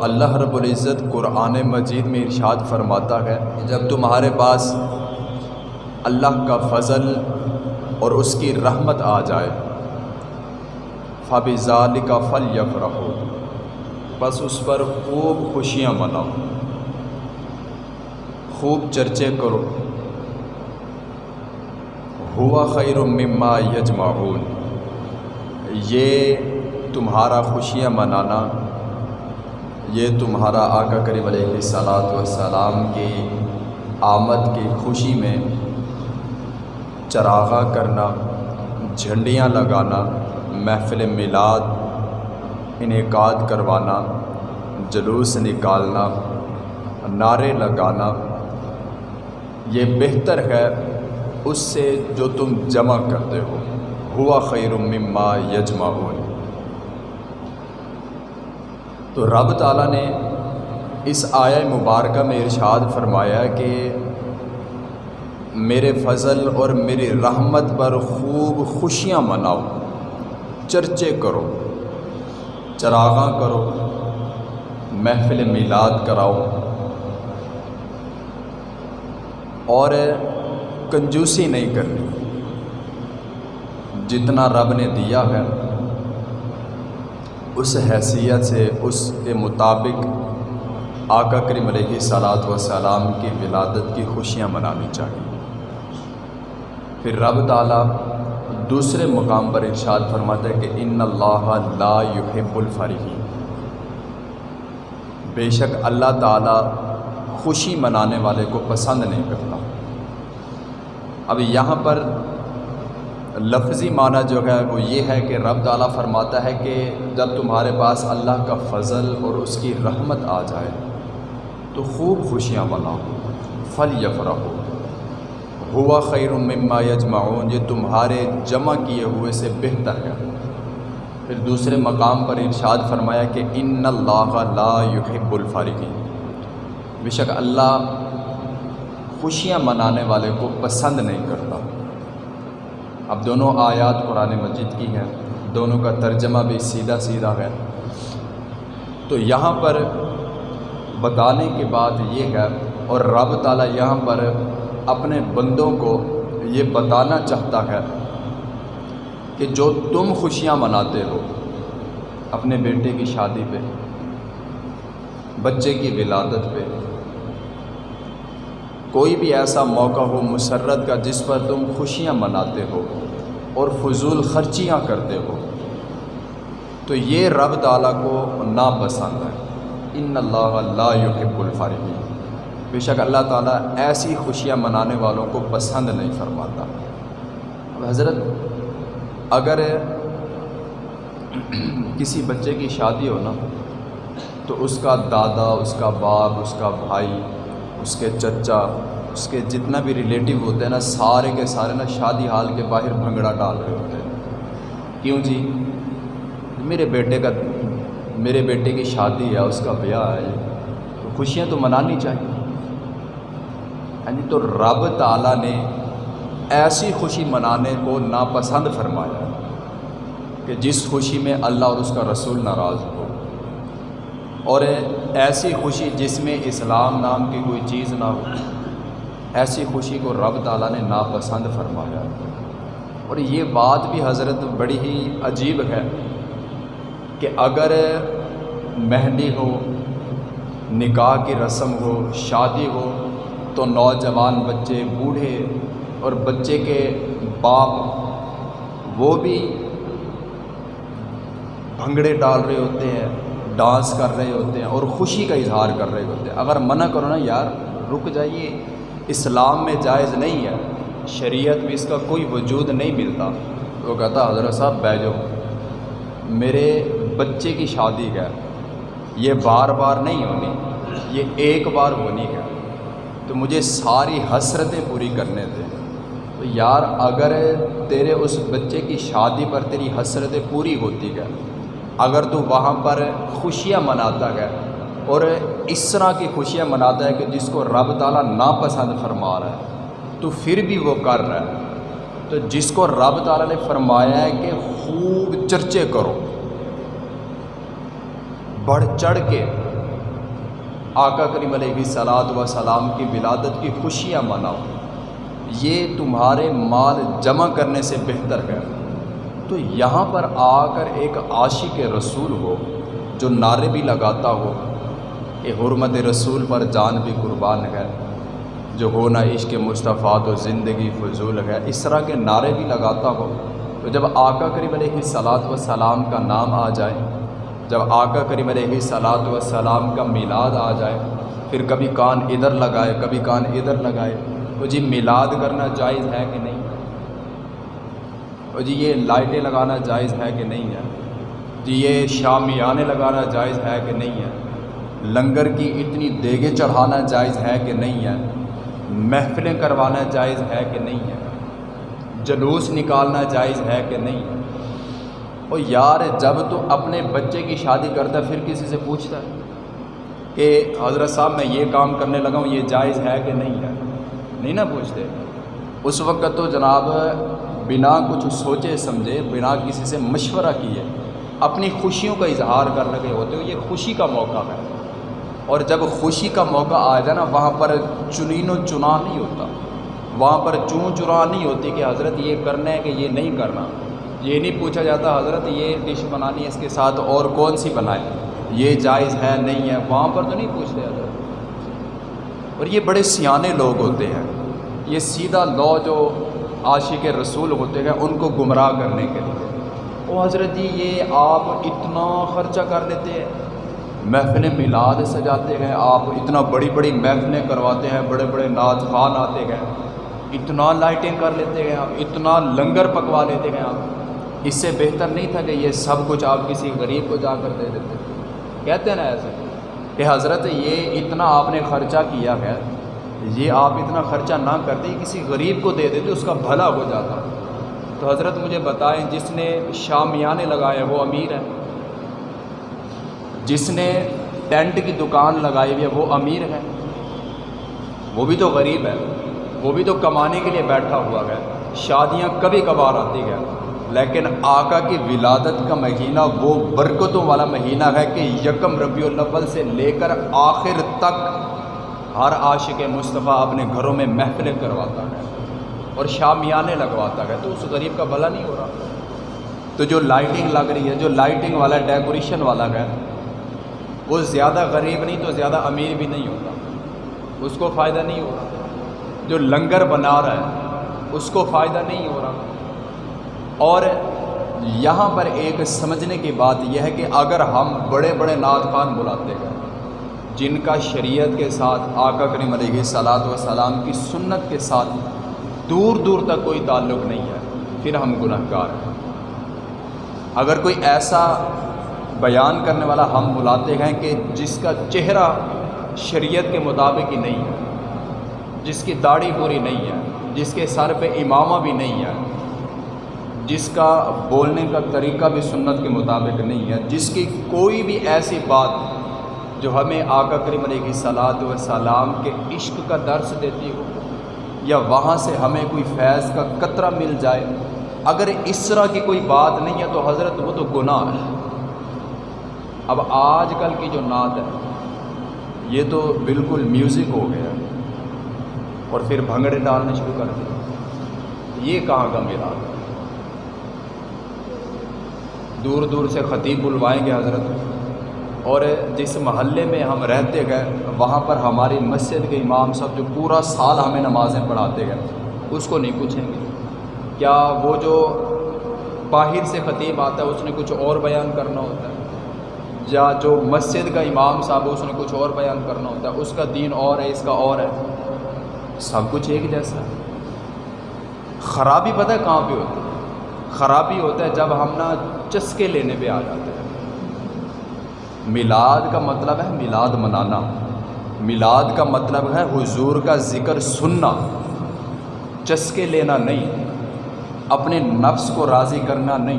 اللہ رب العزت قرآن مجید میں ارشاد فرماتا ہے جب تمہارے پاس اللہ کا فضل اور اس کی رحمت آ جائے فبزال کا فل یف رہو بس اس پر خوب خوشیاں مناؤ، خوب چرچے کرو۔ ہوا خیر مما یجمعون، یہ تمہارا خوشیاں منانا یہ تمہارا آقا کریم علیہ صلاحت وسلام کی آمد کی خوشی میں چراغا کرنا، جھنڈیاں لگانا، محفل میلاد، انعقاد کروانا، جلوس نکالنا، نعرے لگانا، یہ بہتر ہے اس سے جو تم جمع کرتے ہو۔ ہوا خیر مما یجمعون۔ تو رب تعالیٰ نے اس آیا مبارکہ میں ارشاد فرمایا کہ میرے فضل اور میری رحمت پر خوب خوشیاں مناؤ، چرچے کرو، چراغاں کرو، محفل میلاد کراؤ۔ اور کنجوسی نہیں کرنی، جتنا رب نے دیا ہے اس حیثیت سے اس کے مطابق آقا کریم علیہ صلاحت وسلام کی ولادت کی خوشیاں منانی چاہیے۔ پھر رب تعالیٰ دوسرے مقام پر ارشاد فرماتا ہے کہ ان اللہ لا يحب الفرحین۔ بے شک اللہ تعالیٰ خوشی منانے والے کو پسند نہیں کرتا۔ اب یہاں پر لفظی معنی جو ہے وہ یہ ہے کہ رب تعالیٰ فرماتا ہے کہ جب تمہارے پاس اللہ کا فضل اور اس کی رحمت آ جائے، تو خوب خوشیاں مناؤ فل یفرح ہوا خیر مما یجمعون، یہ تمہارے جمع کیے ہوئے سے بہتر ہے۔ پھر دوسرے مقام پر ارشاد فرمایا کہ ان اللہ لا يحب الفارقین۔ بے شک اللہ خوشیاں منانے والے کو پسند نہیں کرتا۔ اب دونوں آیات قرآن مجید کی ہیں، دونوں کا ترجمہ بھی سیدھا سیدھا ہے۔ تو یہاں پر بتانے کے بعد یہ ہے، اور رب تعالیٰ یہاں پر اپنے بندوں کو یہ بتانا چاہتا ہے کہ جو تم خوشیاں مناتے ہو، اپنے بیٹے کی شادی پہ، بچے کی ولادت پہ کوئی بھی ایسا موقع ہو مسرت کا جس پر تم خوشیاں مناتے ہو اور فضول خرچیاں کرتے ہو، تو یہ رب تعالیٰ کو ناپسند ہے۔ ان اللہ لا يحب الفارغین بے شک اللہ تعالیٰ ایسی خوشیاں منانے والوں کو پسند نہیں فرماتا۔ اب حضرت، اگر کسی بچے کی شادی ہو نا، تو اس کا دادا، اس کا باپ، اس کا بھائی اس کے چچا، اس کے جتنا بھی ریلیٹیو ہوتے ہیں نا، سارے کے سارے نا شادی حال کے باہر بھنگڑا ڈال رہے ہوتے ہیں۔ کیوں جی؟ میرے بیٹے کا، میرے بیٹے کی شادی ہے، اس کا بیاہ ہے۔ تو خوشیاں تو منانی چاہیے۔ یعنی تو رب تعالیٰ نے ایسی خوشی منانے کو ناپسند فرمایا کہ جس خوشی میں اللہ اور اس کا رسول ناراض ہو۔ اور ایسی خوشی جس میں اسلام نام کی کوئی چیز نہ ہو، ایسی خوشی کو رب تعالیٰ نے ناپسند فرمایا۔ اور یہ بات بھی حضرت بڑی ہی عجیب ہے کہ اگر مہندی ہو، نکاح کی رسم ہو، شادی ہو، تو نوجوان بچے، بوڑھے اور بچے کے باپ وہ بھی بھنگڑے ڈال رہے ہوتے ہیں۔ ڈانس کر رہے ہوتے ہیں اور خوشی کا اظہار کر رہے ہوتے ہیں۔ اگر منع کرو نا یار، رک جائیے۔ اسلام میں جائز نہیں ہے۔ شریعت میں اس کا کوئی وجود نہیں ملتا۔ وہ کہتا، حضرت صاحب بیجو میرے بچے کی شادی ہے۔ یہ بار بار نہیں ہونی۔ یہ ایک بار ہونی ہے۔ تو مجھے ساری حسرتیں پوری کرنے دیں تو یار، اگر تیرے اس بچے کی شادی پر تیری حسرتیں پوری ہوتی ہے اگر تو وہاں پر خوشیاں مناتا ہے اور اس طرح کی خوشیاں مناتا ہے کہ جس کو رب تعالیٰ ناپسند فرما رہا ہے، تو پھر بھی وہ کر رہا ہے۔ تو جس کو رب تعالیٰ نے فرمایا ہے کہ خوب چرچے کرو، بڑھ چڑھ کے آقا کریم علیہ صلاحت و سلام کی ولادت کی خوشیاں مناؤ۔ یہ تمہارے مال جمع کرنے سے بہتر ہے۔ تو یہاں پر آ کر ایک عاشق رسول ہو، جو نعرے بھی لگاتا ہو۔ کہ حرمت رسول پر جان بھی قربان ہے، جو ہونا عشق مصطفیٰ تو زندگی فضول ہے۔ اس طرح کے نعرے بھی لگاتا ہو۔ تو جب آقا کریم علیہ صلاحت و سلام کا نام آ جائے، جب آقا کریم علیہ صلاحت و سلام کا میلاد آ جائے، پھر کبھی کان ادھر لگائے، کبھی کان ادھر لگائے۔ تو جی میلاد کرنا جائز ہے کہ نہیں؟ جی یہ لائٹیں لگانا جائز ہے کہ نہیں ہے؟ جی یہ شامیانے لگانا جائز ہے کہ نہیں ہے؟ لنگر کی اتنی دیگیں چڑھانا جائز ہے کہ نہیں ہے؟ محفلیں کروانا جائز ہے کہ نہیں ہے؟ جلوس نکالنا جائز ہے کہ نہیں ہے؟ اور یار، جب تو اپنے بچے کی شادی کرتا ہے، پھر کسی سے پوچھتا ہے کہ حضرت صاحب، میں یہ کام کرنے لگا ہوں، یہ جائز ہے کہ نہیں ہے؟ نہیں نا پوچھتے؟ اس وقت تو جناب بنا کچھ سوچے، سمجھے، بنا کسی سے مشورہ کیے، اپنی خوشیوں کا اظہار کر رہے ہوتے ہو یہ خوشی کا موقع ہے۔ اور جب خوشی کا موقع آ جائے نا، وہاں پر چنین و چنا نہیں ہوتا۔ وہاں پر چون چرا نہیں ہوتی کہ حضرت یہ کرنا ہے کہ یہ نہیں کرنا۔ یہ نہیں پوچھا جاتا، حضرت یہ ڈش بنانی ہے، اس کے ساتھ اور کون سی بنائے؟ یہ جائز ہے، نہیں ہے، وہاں پر تو نہیں پوچھتے حضرت۔ اور یہ بڑے سیانے لوگ ہوتے ہیں۔ یہ سیدھا لو جو عاشق رسول ہوتے ہیں ان کو گمراہ کرنے کے لیے۔ او حضرت جی یہ آپ اتنا خرچہ کر لیتے ہیں۔ محفلیں میلاد سجاتے ہیں، آپ اتنا بڑی بڑی محفلیں کرواتے ہیں، بڑے بڑے ناز خان آتے ہیں۔ اتنا لائٹیں کر لیتے ہیں آپ، اتنا لنگر پکوا لیتے ہیں آپ۔ اس سے بہتر نہیں تھا کہ یہ سب کچھ آپ کسی غریب کو جا کر دے دیتے۔ کہتے ہیں نا ایسے کہ حضرت، یہ اتنا آپ نے خرچہ کیا ہے یہ آپ اتنا خرچہ نہ کرتے کسی غریب کو دے دیتے، اس کا بھلا ہو جاتا۔ تو حضرت مجھے بتائیں، جس نے شامیانے لگائے، وہ امیر ہے جس نے ٹینٹ کی دکان لگائی ہوئی ہے، وہ امیر ہے وہ بھی تو غریب ہے وہ بھی تو کمانے کے لیے بیٹھا ہوا ہے۔ شادیاں کبھی کبھار آتی ہیں۔ لیکن آقا کی ولادت کا مہینہ، وہ برکتوں والا مہینہ ہے کہ یکم ربیع الاول سے لے کر آخر تک ہر عاشق مصطفیٰ اپنے گھروں میں محفلیں کرواتا ہے اور شامیانے لگواتا ہے، تو اس غریب کا بھلا نہیں ہو رہا۔ تو جو لائٹنگ لگ رہی ہے، جو لائٹنگ والا، ڈیکوریشن والا ہے، وہ زیادہ غریب نہیں، تو زیادہ امیر بھی نہیں ہوتا۔ اس کو فائدہ نہیں ہو رہا۔ جو لنگر بنا رہا ہے، اس کو فائدہ نہیں ہو رہا۔ اور یہاں پر ایک سمجھنے کی بات یہ ہے کہ اگر ہم بڑے بڑے نعت خان بلاتے ہیں جن کا شریعت کے ساتھ آقا کریم علیہ صلاحت و سلام کی سنت کے ساتھ دور دور تک کوئی تعلق نہیں ہے، پھر ہم گناہ گار ہیں۔ اگر کوئی ایسا بیان کرنے والا ہم بلاتے ہیں کہ جس کا چہرہ شریعت کے مطابق ہی نہیں ہے، جس کی داڑھی پوری نہیں ہے، جس کے سر پہ امامہ بھی نہیں ہے، جس کا بولنے کا طریقہ بھی سنت کے مطابق نہیں ہے، جس کی کوئی بھی ایسی بات جو ہمیں آقا کریم علیہ صلاحت و سلام کے عشق کا درس دیتی ہو یا وہاں سے ہمیں کوئی فیض کا قطرہ مل جائے، اگر اس طرح کی کوئی بات نہیں ہے تو حضرت وہ تو گناہ ہے۔ اب آج کل کی جو نعت ہے، یہ تو بالکل میوزک ہو گیا اور پھر بھنگڑے ڈالنے شروع کر دیے۔ یہ کہاں کا میرا؟ دور دور سے خطیب بلوائیں گے حضرت۔ اور جس محلے میں ہم رہتے گئے، وہاں پر ہماری مسجد کے امام صاحب جو پورا سال ہمیں نمازیں پڑھاتے گئے، اس کو نہیں پوچھیں گے۔ کیا وہ جو باہر سے خطیب آتا ہے، اس نے کچھ اور بیان کرنا ہوتا ہے؟ یا جو مسجد کا امام صاحب ہے، اس نے کچھ اور بیان کرنا ہوتا ہے؟ اس کا دین اور ہے، اس کا اور ہے۔ سب کچھ ایک جیسا۔ ہے خرابی پتہ ہے کہاں پہ ہوتی ہے؟ خرابی ہوتا ہے جب ہم نا چسکے لینے پہ آ جاتے ہیں۔ میلاد کا مطلب ہے میلاد منانا۔ میلاد کا مطلب ہے حضور کا ذکر سننا۔ چسکے لینا نہیں۔ اپنے نفس کو راضی کرنا نہیں۔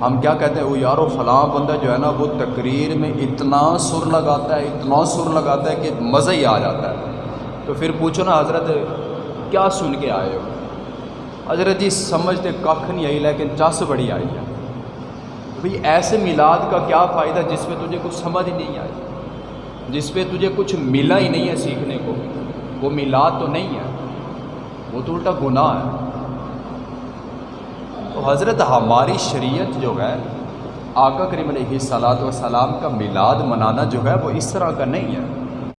ہم کیا کہتے ہیں؟ وہ یارو، فلاں بندہ جو ہے نا، وہ تقریر میں اتنا سر لگاتا ہے، اتنا سر لگاتا ہے کہ مزہ ہی آ جاتا ہے۔ تو پھر پوچھو نا، حضرت کیا سن کے آئے ہو؟ حضرت جی سمجھتے کخ نہیں آئی، لیکن چس بڑی آئی ہے۔ بھئی ایسے میلاد کا کیا فائدہ جس میں تجھے کچھ سمجھ ہی نہیں آئی؟ جس پہ تجھے کچھ ملا ہی نہیں ہے سیکھنے کو، وہ میلاد تو نہیں ہے، وہ تو الٹا گناہ ہے۔ تو حضرت ہماری شریعت جو ہے، آقا کریم علیہ صلاحت و سلام کا میلاد منانا جو ہے، وہ اس طرح کا نہیں ہے۔